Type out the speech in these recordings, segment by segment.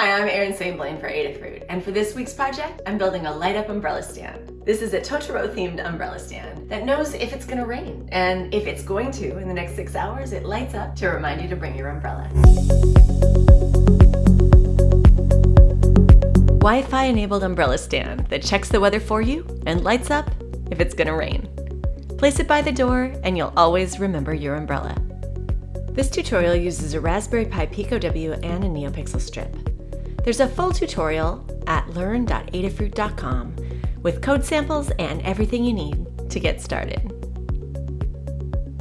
Hi, I'm Erin St. Blaine for Adafruit, and for this week's project, I'm building a light-up umbrella stand. This is a Totoro-themed umbrella stand that knows if it's gonna rain, and if it's going to in the next six hours, it lights up to remind you to bring your umbrella. Wi-Fi enabled umbrella stand that checks the weather for you and lights up if it's gonna rain. Place it by the door and you'll always remember your umbrella. This tutorial uses a Raspberry Pi Pico W and a NeoPixel strip. There's a full tutorial at learn.adafruit.com with code samples and everything you need to get started.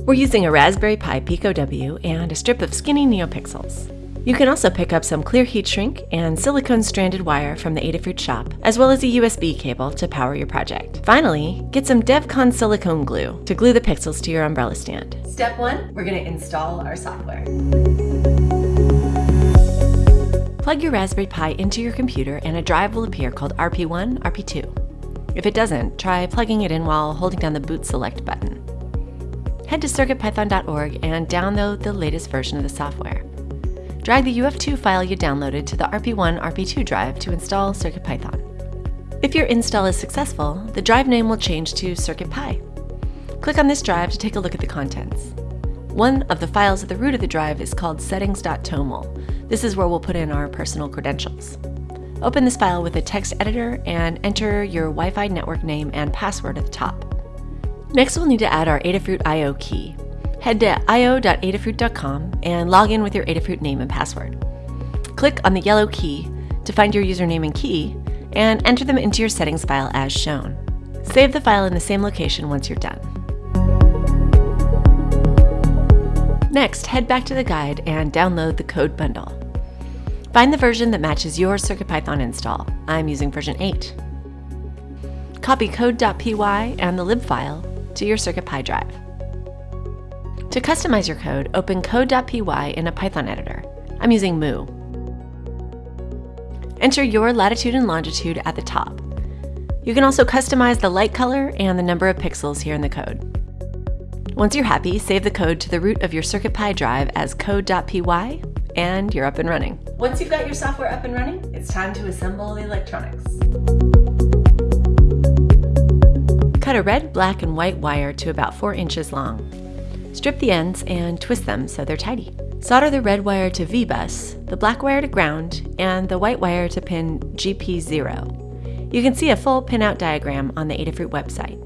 We're using a Raspberry Pi Pico W and a strip of skinny NeoPixels. You can also pick up some clear heat shrink and silicone stranded wire from the Adafruit shop, as well as a USB cable to power your project. Finally, get some DevCon silicone glue to glue the pixels to your umbrella stand. Step one, we're gonna install our software. Plug your Raspberry Pi into your computer and a drive will appear called RP1, RP2. If it doesn't, try plugging it in while holding down the boot select button. Head to circuitpython.org and download the latest version of the software. Drag the UF2 file you downloaded to the RP1 RP2 drive to install CircuitPython. If your install is successful, the drive name will change to CircuitPy. Click on this drive to take a look at the contents. One of the files at the root of the drive is called settings.toml. This is where we'll put in our personal credentials. Open this file with a text editor and enter your Wi-Fi network name and password at the top. Next, we'll need to add our Adafruit I.O. key. Head to io.adafruit.com and log in with your Adafruit name and password. Click on the yellow key to find your username and key and enter them into your settings file as shown. Save the file in the same location once you're done. Next, head back to the guide and download the code bundle. Find the version that matches your CircuitPython install. I'm using version 8. Copy code.py and the lib file to your CircuitPy drive. To customize your code, open code.py in a Python editor. I'm using Mu. Enter your latitude and longitude at the top. You can also customize the light color and the number of pixels here in the code. Once you're happy, save the code to the root of your CircuitPy drive as code.py, and you're up and running. Once you've got your software up and running, it's time to assemble the electronics. Cut a red, black, and white wire to about 4 inches long. Strip the ends and twist them so they're tidy. Solder the red wire to V-bus, the black wire to ground, and the white wire to pin GP0. You can see a full pinout diagram on the Adafruit website.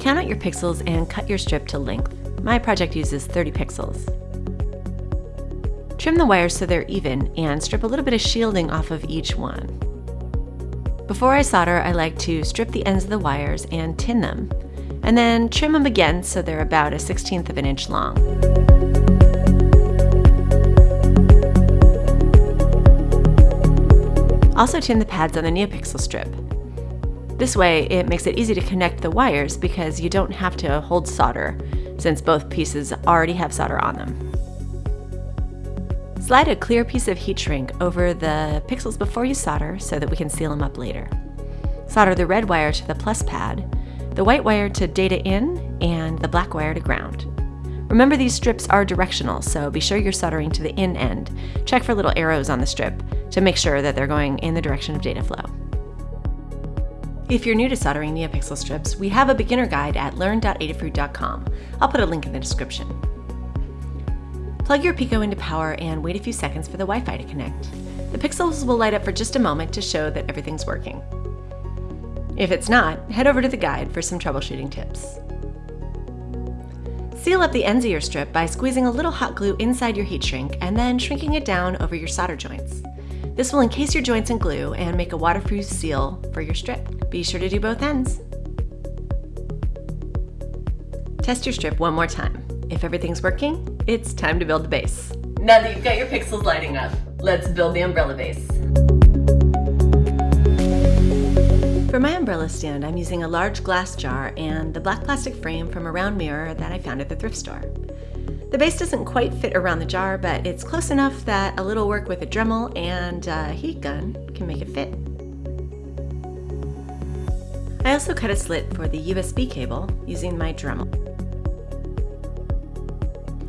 Count out your pixels and cut your strip to length. My project uses 30 pixels. Trim the wires so they're even and strip a little bit of shielding off of each one. Before I solder, I like to strip the ends of the wires and tin them and then trim them again so they're about a 16th of an inch long. Also tin the pads on the NeoPixel strip. This way it makes it easy to connect the wires because you don't have to hold solder since both pieces already have solder on them. Slide a clear piece of heat shrink over the pixels before you solder so that we can seal them up later. Solder the red wire to the plus pad the white wire to data in, and the black wire to ground. Remember these strips are directional, so be sure you're soldering to the in end. Check for little arrows on the strip to make sure that they're going in the direction of data flow. If you're new to soldering NeoPixel strips, we have a beginner guide at learn.adafruit.com. I'll put a link in the description. Plug your Pico into power and wait a few seconds for the Wi-Fi to connect. The pixels will light up for just a moment to show that everything's working. If it's not, head over to the guide for some troubleshooting tips. Seal up the ends of your strip by squeezing a little hot glue inside your heat shrink and then shrinking it down over your solder joints. This will encase your joints in glue and make a waterproof seal for your strip. Be sure to do both ends. Test your strip one more time. If everything's working, it's time to build the base. Now that you've got your pixels lighting up, let's build the umbrella base. For my umbrella stand, I'm using a large glass jar and the black plastic frame from a round mirror that I found at the thrift store. The base doesn't quite fit around the jar, but it's close enough that a little work with a Dremel and a heat gun can make it fit. I also cut a slit for the USB cable using my Dremel.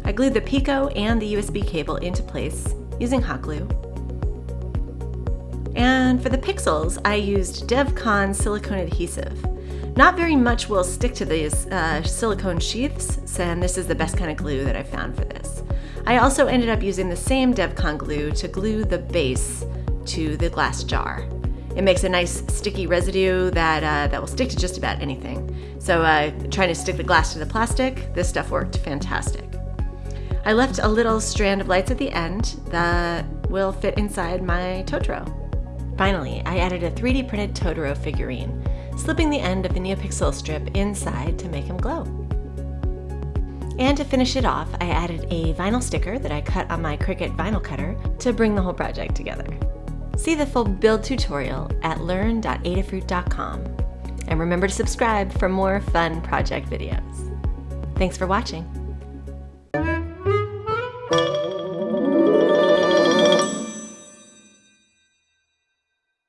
I glued the Pico and the USB cable into place using hot glue. And for the pixels, I used DevCon silicone adhesive. Not very much will stick to these uh, silicone sheaths, and this is the best kind of glue that I found for this. I also ended up using the same DevCon glue to glue the base to the glass jar. It makes a nice sticky residue that, uh, that will stick to just about anything. So uh, trying to stick the glass to the plastic, this stuff worked fantastic. I left a little strand of lights at the end that will fit inside my Totoro. Finally, I added a 3D printed Totoro figurine, slipping the end of the NeoPixel strip inside to make him glow. And to finish it off, I added a vinyl sticker that I cut on my Cricut vinyl cutter to bring the whole project together. See the full build tutorial at learn.adafruit.com. And remember to subscribe for more fun project videos. Thanks for watching.